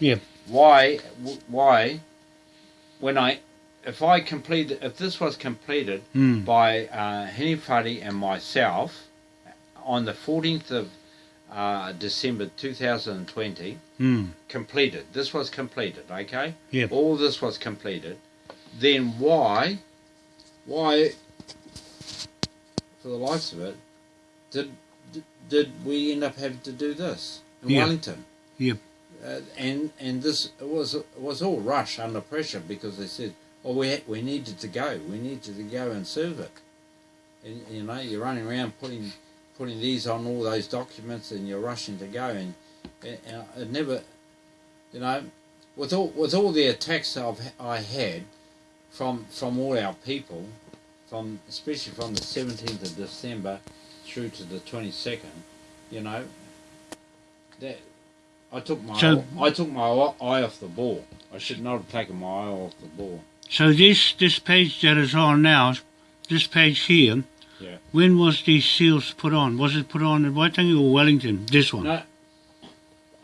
Yep. Why? Why? When I, if I completed, if this was completed Mm. by uh, Henny Fuddy and myself on the 14th of uh, December 2020, Mm. completed. This was completed, okay? Yeah. All this was completed. Then why, why, for the likes of it, did did- we end up having to do this in Yeah. Wellington? Yep. Uh, and and this was was all rush under pressure because they said, "Oh, we we needed to go. We needed to go and serve it." And you know, you're running around putting putting these on all those documents, and you're rushing to go, and, and, never, you know, with all with all the attacks I've I had from from all our people, from especially from the 17th of December through to the 22nd, you know, that I took my So- I took my eye off the ball. I should not have taken my eye off the ball. So this this page that is on now, this page here. Yeah. When was these seals put on? Was it put on at Waitangi or Wellington? This one. No,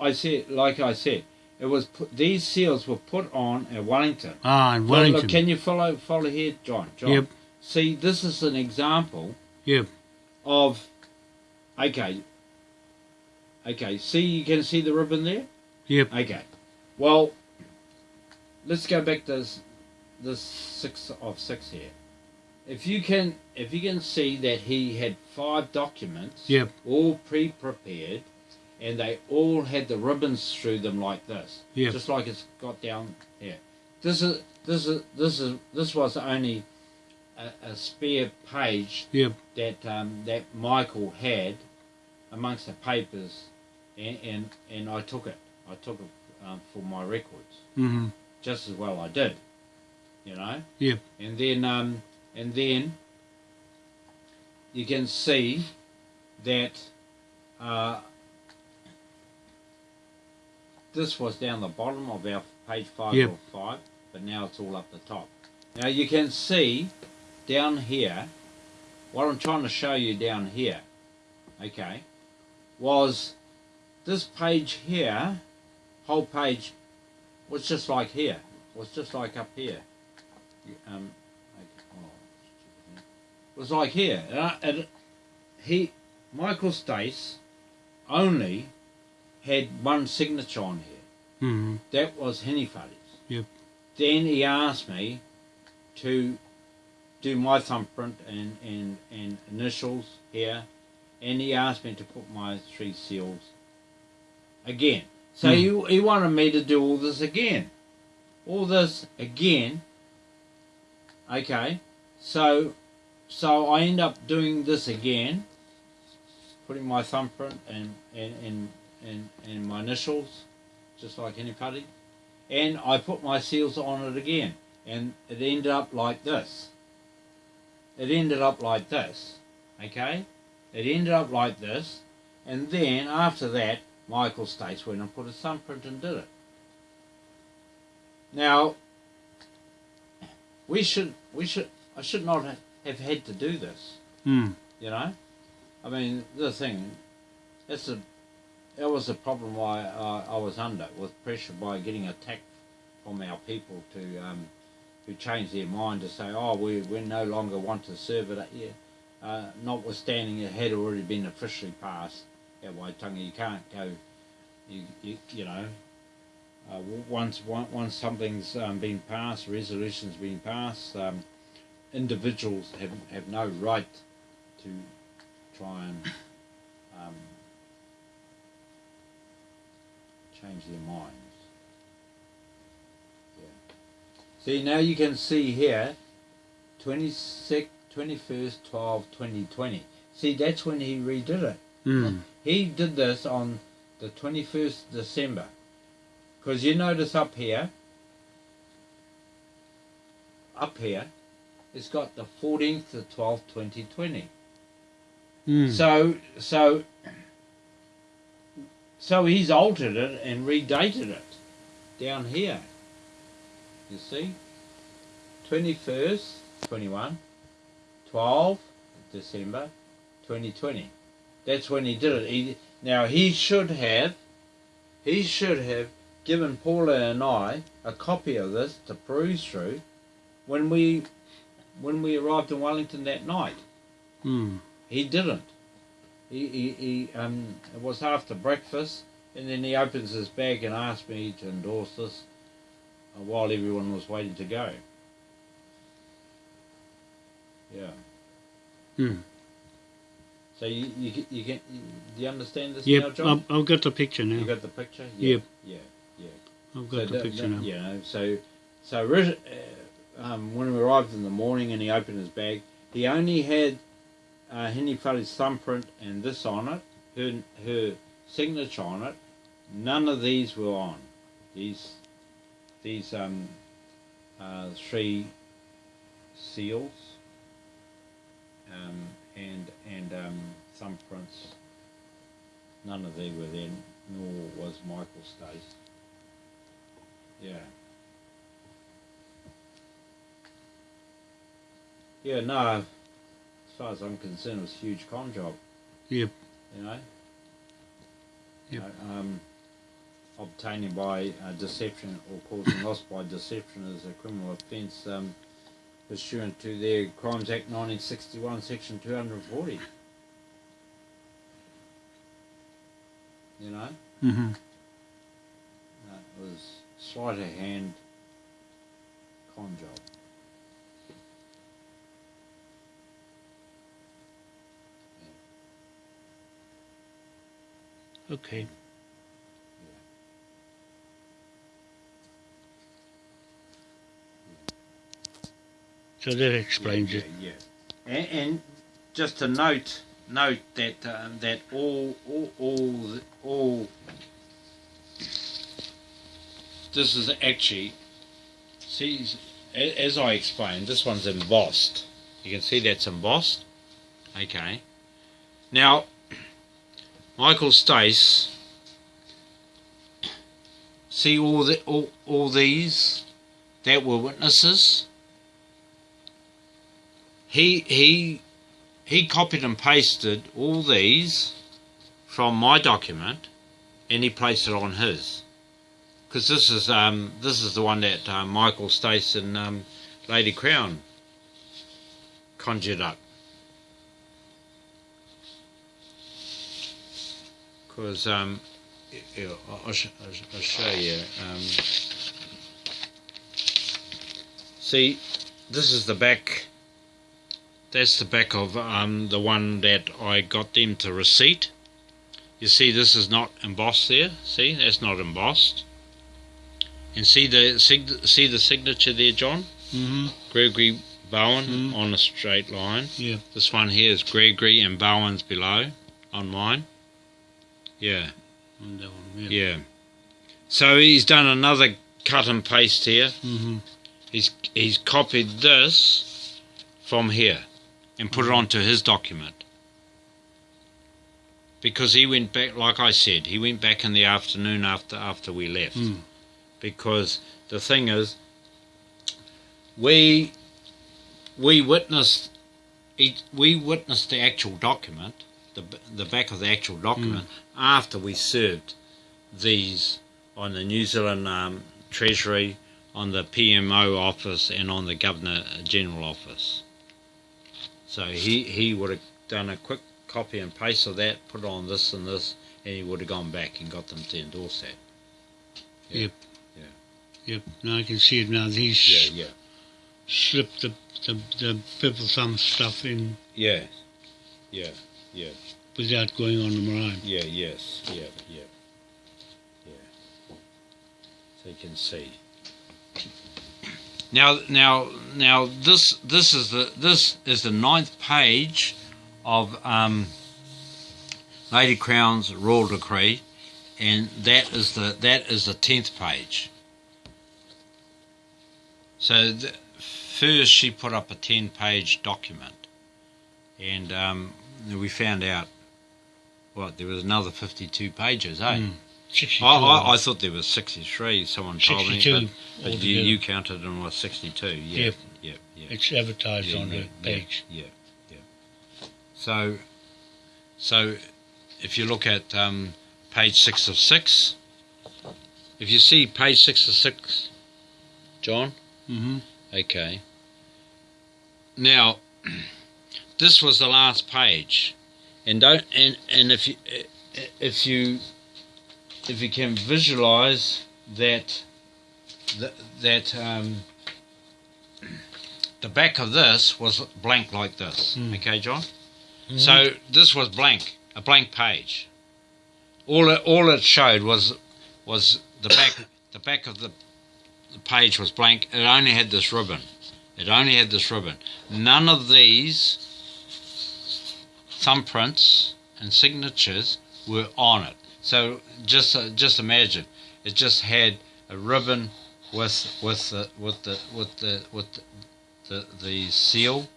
I said, like I said, it was put, these seals were put on at Wellington. Ah, in Well, Wellington. look, can you follow follow here, John? John. Yep. See, this is an example Yep. of. Okay. Okay. See, you can see the ribbon there. Yep. Okay. Well, let's go back to this, this six of six here. If you can, if you can see that he had five documents, Yep. all pre-prepared, and they all had the ribbons through them like this, Yep. just like it's got down here. This is this is this is this was only a, a spare page Yep. that um, that Michael had amongst the papers, and, and and I took it. I took it um, for my records, Mm-hmm. just as well I did, you know. Yep. And then um, and then you can see that uh, this was down the bottom of our page five Yep. or five, but now it's all up the top. Now you can see down here, what I'm trying to show you down here, okay, was this page here, whole page, was just like here, was just like up here. Um, oh, was like here. And, I, and he, Michael Stace, only had one signature on here. Mm-hmm. That was Henny Fuddy's. Yep. Then he asked me to do my thumbprint and, and, and initials here, and he asked me to put my three seals again. So Hmm. he, he wanted me to do all this again. All this again. Okay. So so I end up doing this again, putting my thumbprint and and, and, and, and my initials, just like anybody. And I put my seals on it again. And it ended up like this. It ended up like this. Okay? It ended up like this. And then after that, Michael Stace went and put a thumbprint and did it. Now, we should, we should, I should not have had to do this. Mm. You know, I mean, the thing, that's a, that was the problem why I, I was under with pressure by getting attacked from our people to, um, who changed their mind to say, oh, we we no longer want to serve it here, uh, notwithstanding it had already been officially passed at Waitangi. You can't go, you you, you know. Uh, once once something's um, been passed, resolution's been passed, um, individuals have have no right to try and um, change their minds. Yeah. See, now you can see here, 26, 21st, 12, 2020. See, that's when he redid it. Mm. He did this on the 21st December. Because you notice up here, up here, it's got the 14th to 12th, 2020. Mm. So, so, so he's altered it and redated it down here. You see, twenty first, twenty one, 12 December, twenty twenty. That's when he did it. He, now he should have, he should have given Paula and I a copy of this to peruse through when we when we arrived in Wellington that night. Mm. He didn't. He, he, he um, it was after breakfast, and then he opens his bag and asks me to endorse this while everyone was waiting to go. Yeah. Hmm. So you you you you, do you understand this now, Yep, John? I've, I've got the picture now. You now. got the picture? Yep. Yeah. Yeah. I've got the that- picture that- now. You know, so so uh, um, when we arrived in the morning and he opened his bag, he only had uh, Henny thumbprint and this on it, her her signature on it. None of these were on. These these um, uh, three seals um, and and um, thumbprints. None of these were there, nor was Michael Stace. Yeah. Yeah, no, as far as I'm concerned, it was a huge con job. Yep. You know? Yep. Uh, um, obtaining by uh, deception or causing loss by deception is a criminal offence um, pursuant to the Crimes Act 1961, Section 240. You know? Mm-hmm. No, was sleight of hand con job. Okay. So that explains yeah, it. Yeah, yeah. And, and just to note, note that um, that all all all all this is actually see as I explained, this one's embossed. You can see that's embossed. Okay. Now, Michael Stace. See all the all, all these that were witnesses he he he copied and pasted all these from my document and he placed it on his. Because this is um this is the one that uh, Michael Stace and um, Lady Crown conjured up. Because um I'll, I'll, sh- I'll sh- I'll show you um, see this is the back that's the back of um, the one that I got them to receipt. You see, this is not embossed there. See, that's not embossed. And see the sig- see the signature there, John. Mm-hmm. Gregory Bowen Mm. on a straight line. Yeah. This one here is Gregory and Bowen's below on mine. Yeah, On that one. Yeah. yeah. So he's done another cut and paste here. Mm-hmm. He's he's copied this from here and put it onto his document. Because he went back, like I said, he went back in the afternoon after after we left. Mm. Because the thing is, we we witnessed it, we witnessed the actual document, the the back of the actual document after we served these on the New Zealand um, Treasury, on the PMO office, and on the Governor General office. So he he would have done a quick copy and paste of that, put on this and this, and he would have gone back and got them to endorse that. Yeah. Yep. Yeah. Yep. Now I can see it now. He's Yeah, yeah, slipped the, the, the purple thumb stuff in yeah, yeah, yeah. without going on the meringue. Yeah, yes, yeah, yeah, yeah. So you can see. Now, now, now, this this is the this is the ninth page of um, Lady Crown's royal decree, and that is the that is the tenth page. So the, first she put up a ten-page document, and um, we found out what there was another fifty-two pages, eh? Mm. 62. I, I, thought there was sixty-three. Someone told me, but, but you, you counted and was sixty-two. Yeah, Yep. yeah. It's advertised yeah, on yeah, the page. Yeah, yeah, yeah. So, so if you look at um, page six of six, if you see page 6 of 6, John, Mm-hmm. okay. Now, this was the last page, and don't and and if you if you if you can visualize that that that um, the back of this was blank like this. Mm. Okay, John. So this was blank, a blank page. All it, all it showed was was the back the back of the, the page was blank. It only had this ribbon. It only had this ribbon. None of these thumbprints and signatures were on it. So just uh, just imagine, it just had a ribbon with with the with the with the with the, the, the seal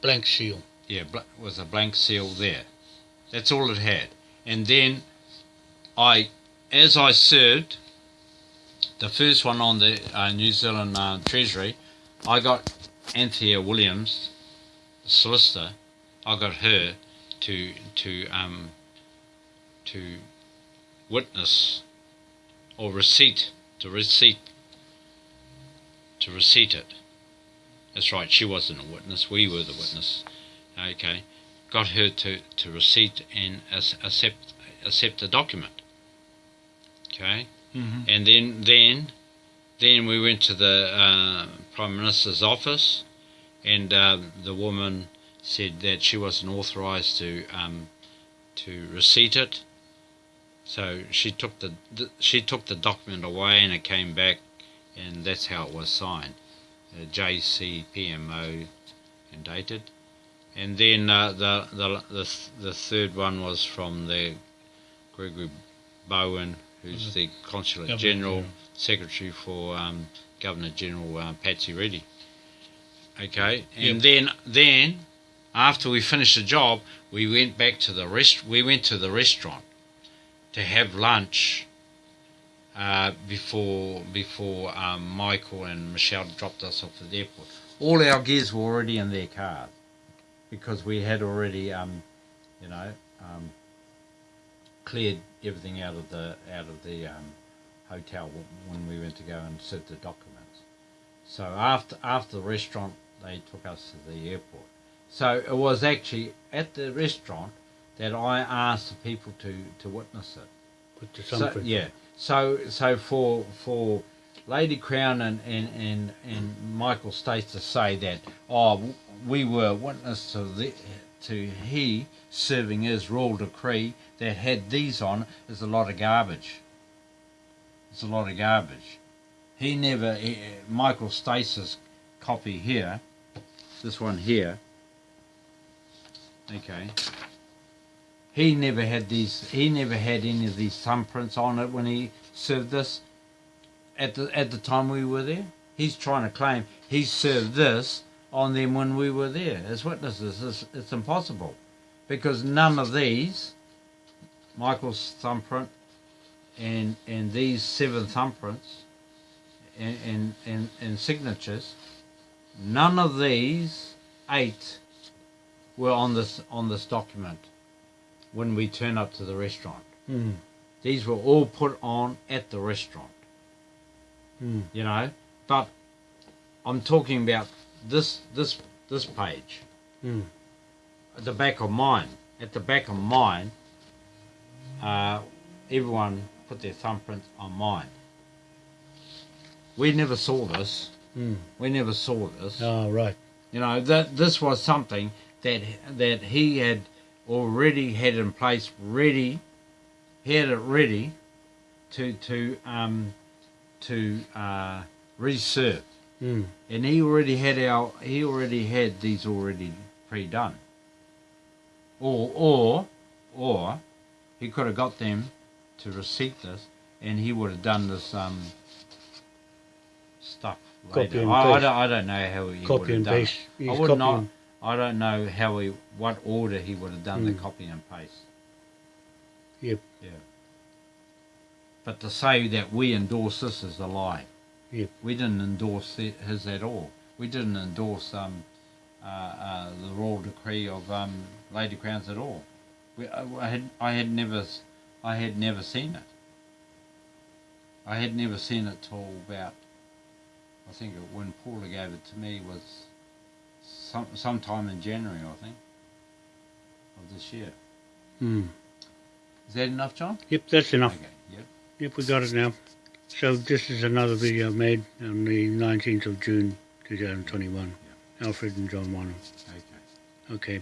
Blank seal. yeah, bl- with a blank seal there. That's all it had. And then I, as I served the first one on the uh, New Zealand uh, Treasury, I got Anthea Williams, the solicitor. I got her to to um, to witness or receipt to receipt to receipt it. That's right, she wasn't a witness, we were the witness. Okay. Got her to, to receipt and accept accept the document. Okay. Mm-hmm. And then then then we went to the uh, Prime Minister's office and uh, the woman said that she wasn't authorised to um, to receipt it. So she took the, the she took the document away and it came back and that's how it was signed. Uh, JCPMO and dated. And then uh, the, the the the third one was from the Gregory Bowen, who's the Consulate Governor General General. Secretary for um, Governor General uh, Patsy Reddy. Okay, and Yep. then then after we finished the job, we went back to the rest. We went to the restaurant to have lunch uh, before before um, Michael and Michelle dropped us off at the airport. All our gears were already in their cars because we had already, um, you know, um, cleared everything out of the out of the um, hotel when we went to go and serve the documents. So after after the restaurant, they took us to the airport. So it was actually at the restaurant that I asked the people to, to witness it. Put the So, thumbprint. yeah. So so for for Lady Crown and, and, and, and Michael Stace to say that oh we were witness to the to he serving his royal decree that had these on is a lot of garbage. It's a lot of garbage. He never he, Michael Stace's copy here, this one here. Okay. He never had these. He never had any of these thumbprints on it when he served this. At the at the time we were there, he's trying to claim he served this on them when we were there as witnesses. It's, it's impossible, because none of these, Michael's thumbprint, and and these seven thumbprints, and and and, and signatures, none of these eight were on this on this document when we turn up to the restaurant. Mm. These were all put on at the restaurant, Mm. you know. But I'm talking about this this this page, Mm. at the back of mine. At the back of mine, uh, everyone put their thumbprint on mine. We never saw this. Mm. We never saw this. Oh, right. You know that this was something that that he had already had in place, ready. Had it ready to to um, to uh, reserve, Mm. and he already had our he already had these already pre-done. Or or or he could have got them to receipt this, and he would have done this um, stuff Copy later. and I, I paste. don't I don't know how he would have and done paste. I would not. I don't know how he, what order he would have done the Mm. copy and paste. Yep. Yeah. But to say that we endorse this is a lie. Yep. We didn't endorse it, his at all. We didn't endorse um, uh, uh, the royal decree of um, Lady Crowns at all. We, I, I had I had never I had never seen it. I had never seen it till about, I think it, when Paula gave it to me was some sometime in January, I think, of this year. Hmm. Is that enough, John? Yep, that's enough. Okay. Yep. Yep, we got it now. So this is another video made on the 19th of June 2021. Alfred and John Warner. Okay. Okay.